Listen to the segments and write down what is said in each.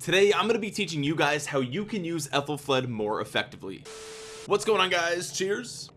Today I'm going to be teaching you guys how you can use Ethelfled more effectively. What's going on guys? Cheers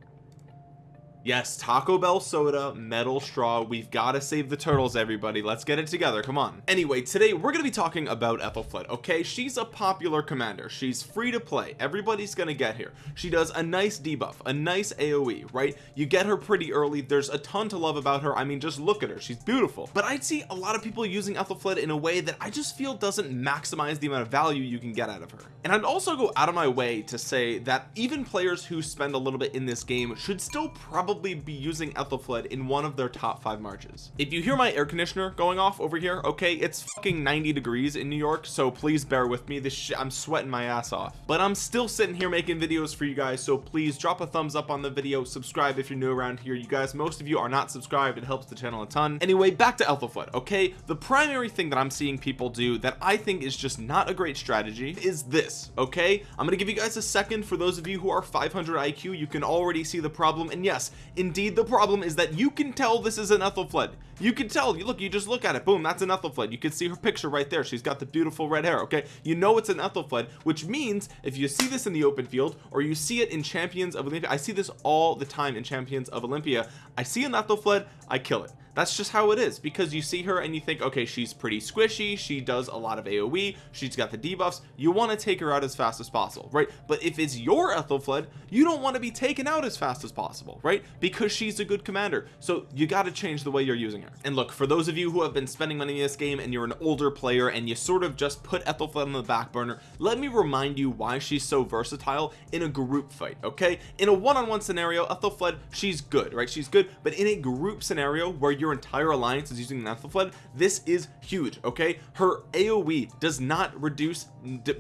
yes Taco Bell soda metal straw. We've got to save the turtles everybody. Let's get it together. Come on. Anyway today we're going to be talking about Ethelfled okay? She's a popular commander. She's free to play. Everybody's gonna get here. She does a nice debuff a nice aoe right? You get her pretty early. There's a ton to love about her. I mean just look at her. She's beautiful. But I'd see a lot of people using Ethelfled in a way that I just feel doesn't maximize the amount of value you can get out of her. And I'd also go out of my way to say that even players who spend a little bit in this game should still probably probably be using Ethelfled in one of their top five marches. If you hear my air conditioner going off over here okay it's fucking 90 degrees in New York so please bear with me. This I'm sweating my ass off. But I'm still sitting here making videos for you guys so please drop a thumbs up on the video. Subscribe if you're new around here. You guys most of you are not subscribed. It helps the channel a ton. Anyway back to Ethelfled okay? The primary thing that I'm seeing people do that I think is just not a great strategy is this okay? I'm gonna give you guys a second. For those of you who are 500 IQ you can already see the problem. And yes indeed the problem is that you can tell this is an Ethelfled you can tell you look you just look at it boom that's an Ethelfled you can see her picture right there. She's got the beautiful red hair okay? You know it's an Ethelfled which means if you see this in the open field or you see it in champions of Olympia I see this all the time in champions of Olympia I see an Ethelfled I kill it that's just how it is because you see her and you think okay she's pretty squishy she does a lot of aoe she's got the debuffs you want to take her out as fast as possible right? But if it's your Ethelfled you don't want to be taken out as fast as possible right? Because she's a good commander. So you got to change the way you're using her. And look for those of you who have been spending money in this game and you're an older player and you sort of just put Ethelfled on the back burner let me remind you why she's so versatile in a group fight okay? In a one-on-one -on -one scenario Ethelfled she's good right? She's good but in a group scenario where you're your entire alliance is using Ethelfled this is huge okay? Her AoE does not reduce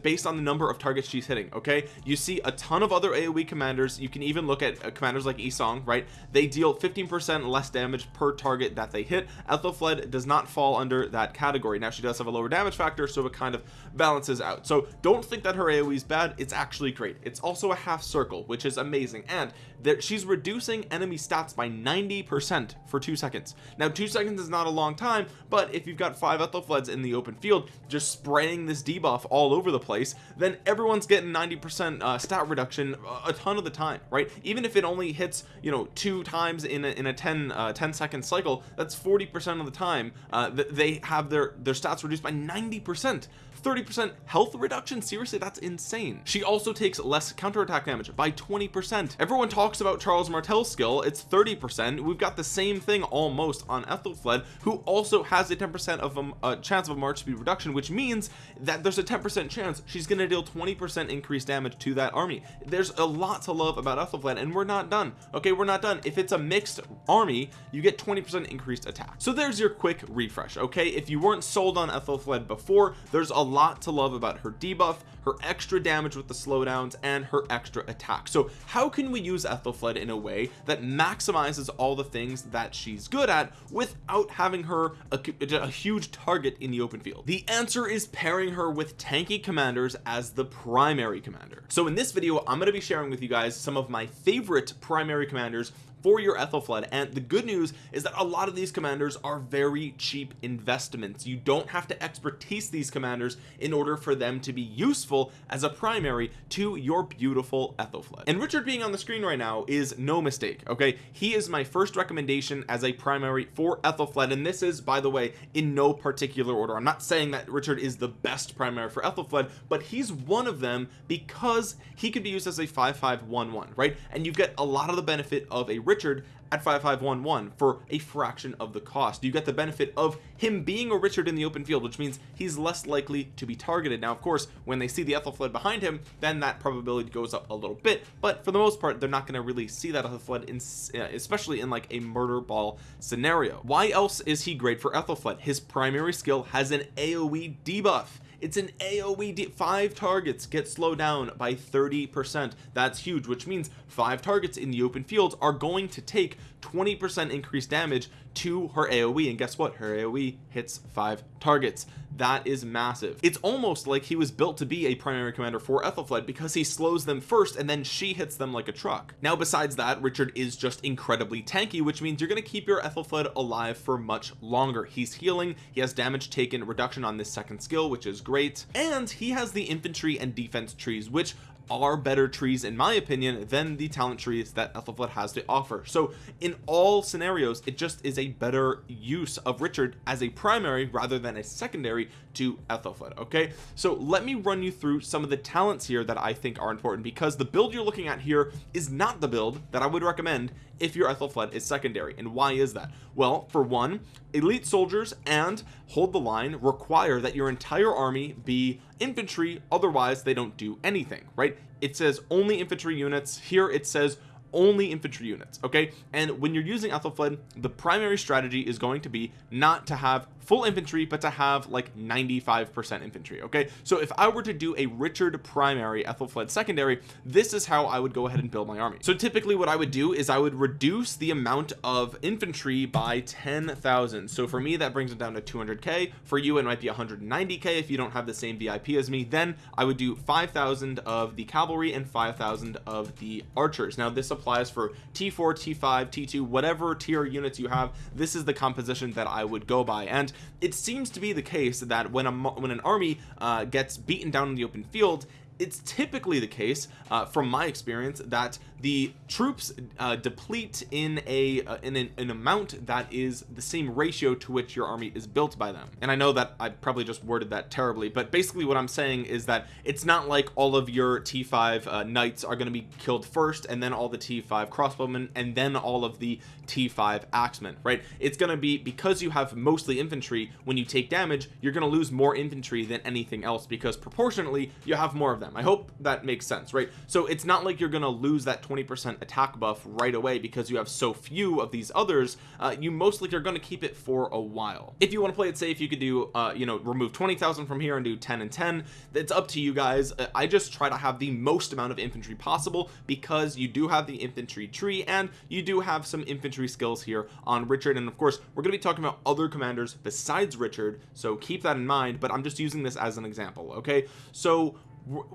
based on the number of targets she's hitting okay? You see a ton of other AoE commanders. You can even look at uh, commanders like Yi Seong right? They deal 15 percent less damage per target that they hit. Ethelfled does not fall under that category. Now she does have a lower damage factor so it kind of balances out. So don't think that her AoE is bad. It's actually great. It's also a half circle which is amazing. And that she's reducing enemy stats by 90 percent for two seconds now two seconds is not a long time but if you've got five Ethelfleds in the open field just spraying this debuff all over the place then everyone's getting 90 percent uh, stat reduction a ton of the time right? Even if it only hits you know two times in a, in a 10 uh, 10 second cycle that's 40 percent of the time uh, that they have their their stats reduced by 90 percent 30% health reduction? Seriously that's insane. She also takes less counterattack damage by 20% everyone talks about Charles Martel's skill. It's 30% we've got the same thing almost on Ethelfled who also has a 10% of a, a, chance of a march speed reduction which means that there's a 10% chance she's going to deal 20% increased damage to that army. There's a lot to love about Ethelfled and we're not done. Okay we're not done. If it's a mixed army you get 20% increased attack. So there's your quick refresh okay? If you weren't sold on Ethelfled before there's a lot to love about her debuff her extra damage with the slowdowns and her extra attack. So how can we use Ethelfled in a way that maximizes all the things that she's good at without having her a, a huge target in the open field? The answer is pairing her with tanky commanders as the primary commander. So in this video I'm going to be sharing with you guys some of my favorite primary commanders for your Ethelfled and the good news is that a lot of these commanders are very cheap investments. You don't have to expertise these commanders in order for them to be useful as a primary to your beautiful Ethelfled and Richard being on the screen right now is no mistake okay? He is my first recommendation as a primary for Ethelfled and this is by the way in no particular order. I'm not saying that Richard is the best primary for Ethelfled but he's one of them because he could be used as a 5511 right? And you get a lot of the benefit of a Richard at 5511 for a fraction of the cost. You get the benefit of him being a Richard in the open field which means he's less likely to be targeted. Now of course when they see the Ethelfled behind him then that probability goes up a little bit but for the most part they're not going to really see that Ethelfled in, uh, especially in like a murder ball scenario. Why else is he great for Ethelfled his primary skill has an AoE debuff it's an aoe five targets get slowed down by 30 percent. That's huge which means five targets in the open fields are going to take 20% increased damage to her AoE and guess what? Her AoE hits five targets. That is massive. It's almost like he was built to be a primary commander for Ethelflaed because he slows them first and then she hits them like a truck. Now besides that Richard is just incredibly tanky which means you're going to keep your Ethelflaed alive for much longer. He's healing. He has damage taken reduction on this second skill which is great. And he has the infantry and defense trees which are better trees in my opinion than the talent trees that Ethelflaed has to offer. So in all scenarios it just is a better use of Richard as a primary rather than a secondary to Ethelflaed okay? So let me run you through some of the talents here that I think are important because the build you're looking at here is not the build that I would recommend if your Ethelflaed is secondary. And why is that? Well for one elite soldiers and hold the line require that your entire army be infantry otherwise they don't do anything right? It says only infantry units. Here it says only infantry units okay? And when you're using Ethelflaed the primary strategy is going to be not to have full infantry but to have like 95 percent infantry okay? So if I were to do a Richard primary Ethelflaed secondary this is how I would go ahead and build my army. So typically what I would do is I would reduce the amount of infantry by 10,000 so for me that brings it down to 200k for you it might be 190k if you don't have the same VIP as me. Then I would do 5,000 of the cavalry and 5,000 of the archers. Now this applies for t4 t5 t2 whatever tier units you have. This is the composition that I would go by. And it seems to be the case that when a when an army uh, gets beaten down in the open field it's typically the case uh, from my experience that the troops uh, deplete in a uh, in an, an, amount that is the same ratio to which your army is built by them. And I know that I probably just worded that terribly but basically what I'm saying is that it's not like all of your t5 uh, knights are going to be killed first and then all the t5 crossbowmen and then all of the t5 axemen right? It's going to be because you have mostly infantry when you take damage you're going to lose more infantry than anything else because proportionately you have more of them. I hope that makes sense right? So it's not like you're going to lose that 20% attack buff right away because you have so few of these others uh, you mostly are going to keep it for a while. If you want to play it safe you could do uh, you know remove 20,000 from here and do 10 and 10 it's up to you guys. Uh, I just try to have the most amount of infantry possible because you do have the infantry tree and you do have some infantry skills here on Richard. And of course we're going to be talking about other commanders besides Richard so keep that in mind but I'm just using this as an example okay? So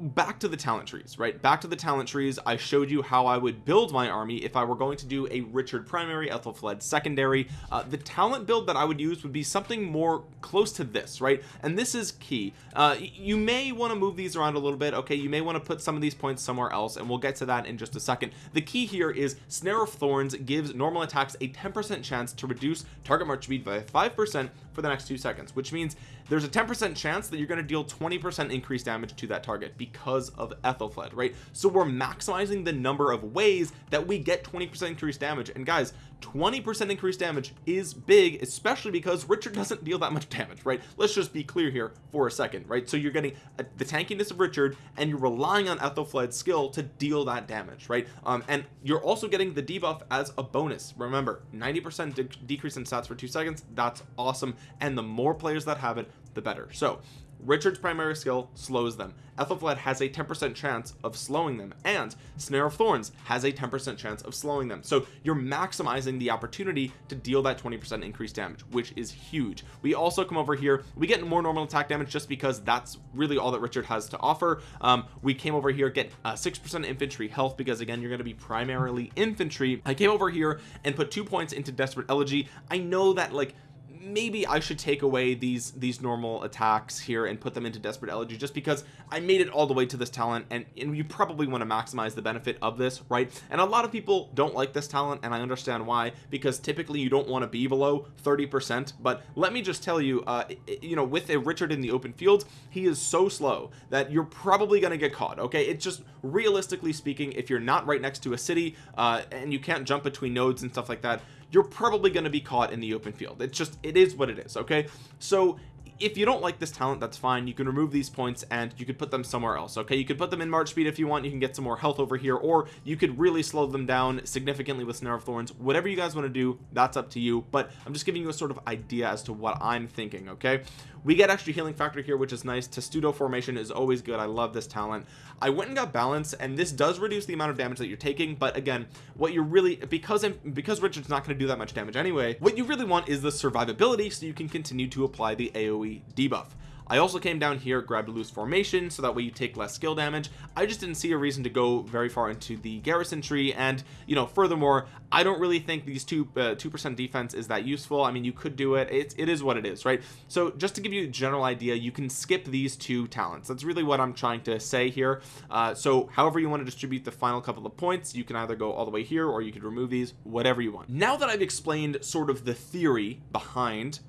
back to the talent trees right? Back to the talent trees. I showed you how I would build my army if I were going to do a Richard primary Ethelflaed secondary. Uh, the talent build that I would use would be something more close to this right? And this is key. Uh, you may want to move these around a little bit okay? You may want to put some of these points somewhere else and we'll get to that in just a second. The key here is snare of thorns gives normal attacks a 10% chance to reduce target march speed by 5% for the next two seconds which means there's a 10% chance that you're going to deal 20% increased damage to that target because of Ethelfled, right? So we're maximizing the number of ways that we get 20% increased damage. And guys 20% increased damage is big especially because Richard doesn't deal that much damage right? Let's just be clear here for a second right? So you're getting a, the tankiness of Richard and you're relying on Ethelfled's skill to deal that damage right? Um, and you're also getting the debuff as a bonus. Remember 90% de decrease in stats for two seconds. That's awesome. And the more players that have it the better. So Richard's primary skill slows them. Ethelflaed has a 10% chance of slowing them and Snare of Thorns has a 10% chance of slowing them. So you're maximizing the opportunity to deal that 20% increased damage which is huge. We also come over here we get more normal attack damage just because that's really all that Richard has to offer. Um, we came over here get 6% infantry health because again you're going to be primarily infantry. I came over here and put two points into Desperate Elegy. I know that like maybe I should take away these these normal attacks here and put them into desperate elegy just because I made it all the way to this talent and, and you probably want to maximize the benefit of this right? And a lot of people don't like this talent and I understand why because typically you don't want to be below 30 percent but let me just tell you uh you know with a Richard in the open field he is so slow that you're probably going to get caught okay? It's just realistically speaking if you're not right next to a city uh and you can't jump between nodes and stuff like that you're probably going to be caught in the open field. It's just it is what it is okay? So if you don't like this talent that's fine. You can remove these points and you could put them somewhere else okay? You could put them in march speed if you want. You can get some more health over here or you could really slow them down significantly with snare of thorns. Whatever you guys want to do that's up to you but i'm just giving you a sort of idea as to what i'm thinking okay we get extra healing factor here which is nice. Testudo formation is always good. I love this talent. I went and got balance and this does reduce the amount of damage that you're taking but again what you're really because because Richard's not going to do that much damage anyway what you really want is the survivability so you can continue to apply the AoE debuff I also came down here grabbed a loose formation so that way you take less skill damage. I just didn't see a reason to go very far into the garrison tree and you know furthermore I don't really think these two uh, two percent defense is that useful. I mean you could do it. It's, it is what it is right? So just to give you a general idea you can skip these two talents. That's really what I'm trying to say here. Uh, so however you want to distribute the final couple of points you can either go all the way here or you could remove these whatever you want. Now that I've explained sort of the theory behind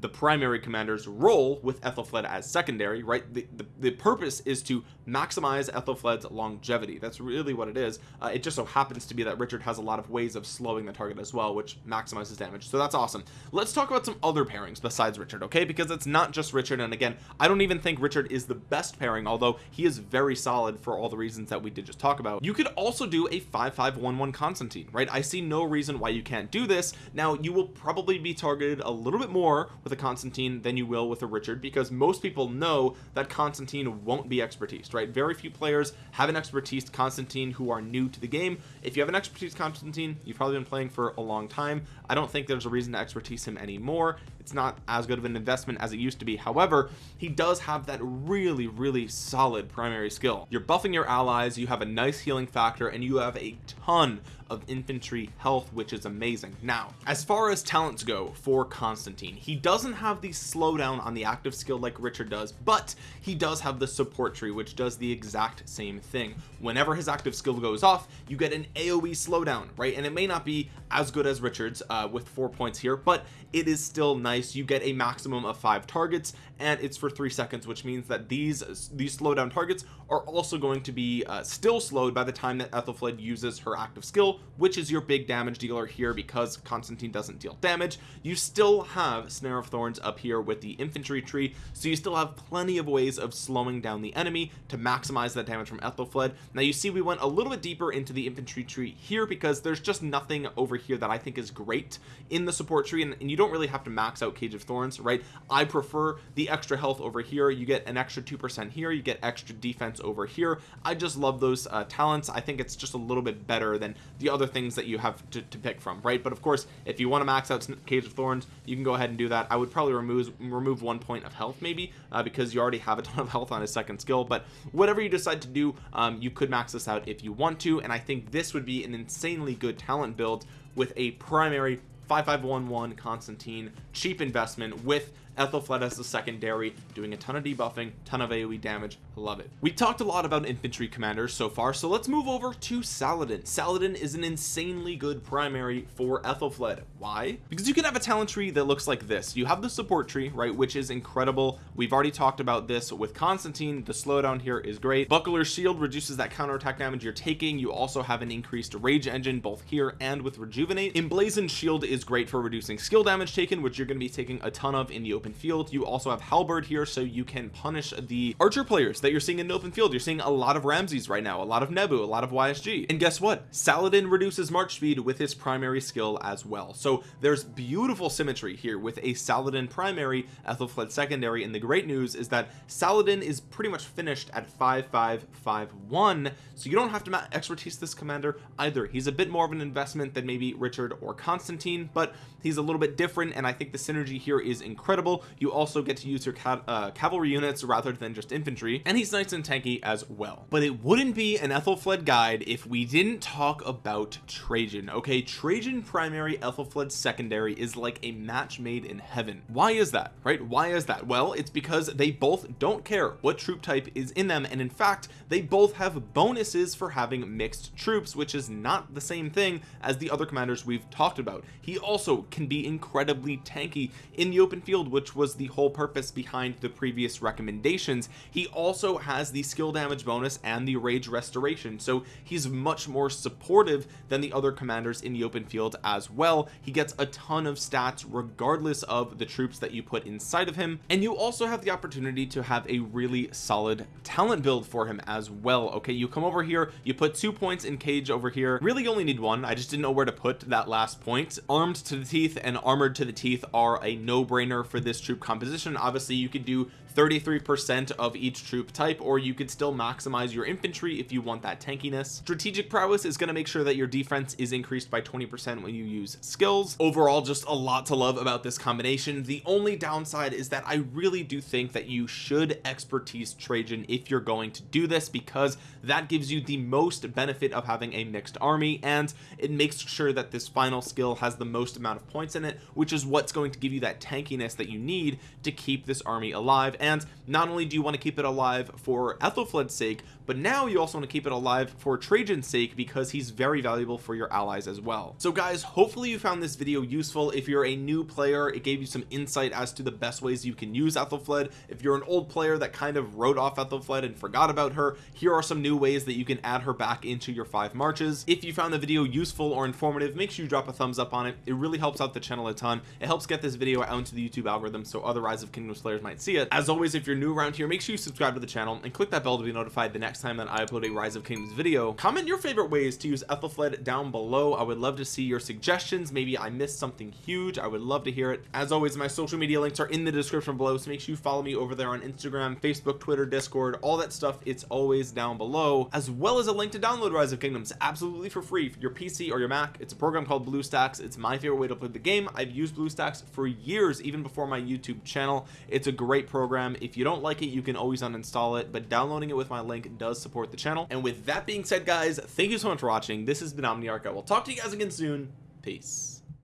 the primary commander's role with Ethelfled as secondary right? The, the, the purpose is to maximize Ethelfled's longevity. That's really what it is. Uh, it just so happens to be that Richard has a lot of ways of slowing the target as well which maximizes damage. So that's awesome. Let's talk about some other pairings besides Richard okay? Because it's not just Richard and again I don't even think Richard is the best pairing although he is very solid for all the reasons that we did just talk about. You could also do a 5511 Constantine right? I see no reason why you can't do this. Now you will probably be targeted a little bit more with a Constantine than you will with a Richard because most people know that Constantine won't be expertise right? Very few players have an expertise Constantine who are new to the game. If you have an expertise Constantine you've probably been playing for a long time. I don't think there's a reason to expertise him anymore it's not as good of an investment as it used to be. However he does have that really really solid primary skill. You're buffing your allies you have a nice healing factor and you have a ton of infantry health which is amazing. Now as far as talents go for Constantine he doesn't have the slowdown on the active skill like Richard does but he does have the support tree which does the exact same thing. Whenever his active skill goes off you get an AoE slowdown right? And it may not be as good as Richard's uh, with four points here but it is still nice you get a maximum of five targets and it's for three seconds which means that these these slowdown targets are also going to be uh, still slowed by the time that Ethelfled uses her active skill which is your big damage dealer here because Constantine doesn't deal damage. You still have snare of thorns up here with the infantry tree so you still have plenty of ways of slowing down the enemy to maximize that damage from Ethelfled. Now you see we went a little bit deeper into the infantry tree here because there's just nothing over here that I think is great in the support tree and, and you don't really have to max out cage of thorns right? I prefer the extra health over here. You get an extra two percent here. You get extra defense over here. I just love those uh, talents. I think it's just a little bit better than the other things that you have to, to pick from right? But of course if you want to max out cage of thorns you can go ahead and do that. I would probably remove remove one point of health maybe uh, because you already have a ton of health on his second skill. But whatever you decide to do um, you could max this out if you want to. And I think this would be an insanely good talent build with a primary 5511 Constantine cheap investment with Ethelfled as the secondary doing a ton of debuffing ton of AoE damage. Love it. We talked a lot about infantry commanders so far so let's move over to Saladin. Saladin is an insanely good primary for Ethelfled why? Because you can have a talent tree that looks like this. You have the support tree right which is incredible. We've already talked about this with Constantine. The slowdown here is great. Buckler shield reduces that counterattack damage you're taking. You also have an increased rage engine both here and with rejuvenate. Emblazoned shield is great for reducing skill damage taken which you're going to be taking a ton of in the open field. You also have halberd here so you can punish the archer players that you're seeing in the open field. You're seeing a lot of Ramses right now a lot of Nebu a lot of YSG and guess what? Saladin reduces march speed with his primary skill as well. So there's beautiful symmetry here with a Saladin primary Ethelfled secondary and the great news is that Saladin is pretty much finished at 5551 so you don't have to expertise this commander either. He's a bit more of an investment than maybe Richard or Constantine but he's a little bit different and I think the synergy here is incredible you also get to use your uh, cavalry units rather than just infantry and he's nice and tanky as well. But it wouldn't be an Ethelfled guide if we didn't talk about Trajan okay? Trajan primary Ethelfled secondary is like a match made in heaven. Why is that right? Why is that? Well it's because they both don't care what troop type is in them and in fact they both have bonuses for having mixed troops which is not the same thing as the other commanders we've talked about. He also can be incredibly tanky in the open field which was the whole purpose behind the previous recommendations he also has the skill damage bonus and the rage restoration. So he's much more supportive than the other commanders in the open field as well. He gets a ton of stats regardless of the troops that you put inside of him. And you also have the opportunity to have a really solid talent build for him as well. Okay you come over here you put two points in cage over here. Really only need one. I just didn't know where to put that last point. Armed to the teeth and armored to the teeth are a no-brainer for this this troop composition. Obviously you could do 33% of each troop type or you could still maximize your infantry if you want that tankiness. Strategic prowess is going to make sure that your defense is increased by 20% when you use skills. Overall just a lot to love about this combination. The only downside is that I really do think that you should expertise Trajan if you're going to do this because that gives you the most benefit of having a mixed army and it makes sure that this final skill has the most amount of points in it which is what's going to give you that tankiness that you need to keep this army alive and not only do you want to keep it alive for Ethelflaed's sake but now you also want to keep it alive for Trajan's sake because he's very valuable for your allies as well. So guys hopefully you found this video useful. If you're a new player it gave you some insight as to the best ways you can use Ethelflaed if you're an old player that kind of wrote off Ethelflaed and forgot about her here are some new ways that you can add her back into your five marches. If you found the video useful or informative make sure you drop a thumbs up on it. It really helps out the channel a ton. It helps get this video out into the YouTube algorithm so other Rise of Kingdoms players might see it. As always if you're new around here make sure you subscribe to the channel and click that bell to be notified the next time that I upload a Rise of Kingdoms video. Comment your favorite ways to use Ethelflaed down below. I would love to see your suggestions. Maybe I missed something huge. I would love to hear it. As always my social media links are in the description below so make sure you follow me over there on Instagram Facebook Twitter Discord all that stuff. It's always down below as well as a link to download Rise of Kingdoms absolutely for free for your PC or your Mac. It's a program called BlueStacks it's my favorite way to play the game. I've used BlueStacks for years even before my YouTube channel. It's a great program if you don't like it you can always uninstall it but downloading it with my link does support the channel. And with that being said guys thank you so much for watching. This has been Omniarch. I will talk to you guys again soon. Peace